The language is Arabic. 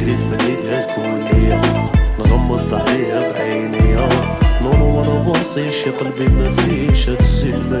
جريت بديت تكون ليا نغمض عليها بعينيا نونو وأنا باصيش يا قلبي ما تسيش تسيل ما